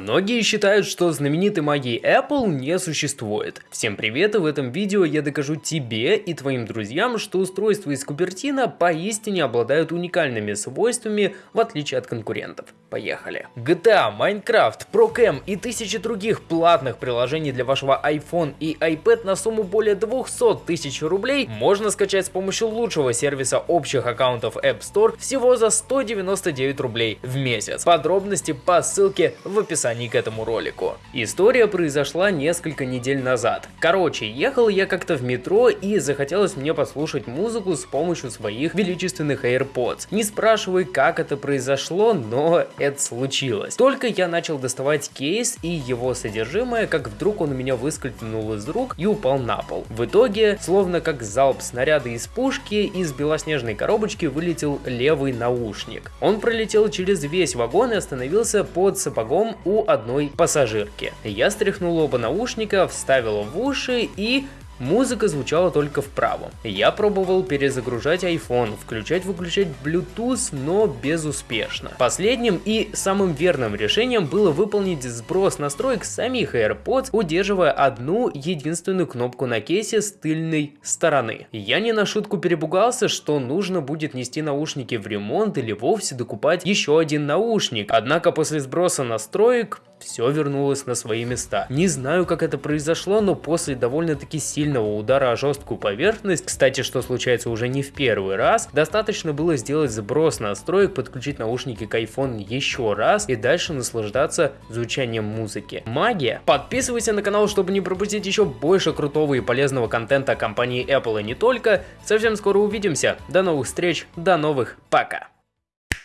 Многие считают, что знаменитой магии Apple не существует. Всем привет, и в этом видео я докажу тебе и твоим друзьям, что устройства из Купертина поистине обладают уникальными свойствами, в отличие от конкурентов. Поехали. GTA, Minecraft, ProCam и тысячи других платных приложений для вашего iPhone и iPad на сумму более 200 тысяч рублей можно скачать с помощью лучшего сервиса общих аккаунтов App Store всего за 199 рублей в месяц. Подробности по ссылке в описании к этому ролику. История произошла несколько недель назад. Короче, ехал я как-то в метро и захотелось мне послушать музыку с помощью своих величественных AirPods. Не спрашивай, как это произошло, но это случилось. Только я начал доставать кейс и его содержимое, как вдруг он у меня выскользнул из рук и упал на пол. В итоге, словно как залп снаряда из пушки, из белоснежной коробочки вылетел левый наушник. Он пролетел через весь вагон и остановился под сапогом у одной пассажирки. Я стряхнул оба наушника, вставил в уши и Музыка звучала только вправо. Я пробовал перезагружать iPhone, включать-выключать Bluetooth, но безуспешно. Последним и самым верным решением было выполнить сброс настроек самих AirPods, удерживая одну единственную кнопку на кейсе с тыльной стороны. Я не на шутку перебугался, что нужно будет нести наушники в ремонт или вовсе докупать еще один наушник. Однако после сброса настроек все вернулось на свои места. Не знаю, как это произошло, но после довольно-таки сильного удара о жесткую поверхность, кстати, что случается уже не в первый раз, достаточно было сделать сброс настроек, подключить наушники к iPhone еще раз и дальше наслаждаться звучанием музыки. Магия! Подписывайся на канал, чтобы не пропустить еще больше крутого и полезного контента компании Apple и не только. Совсем скоро увидимся. До новых встреч, до новых, пока!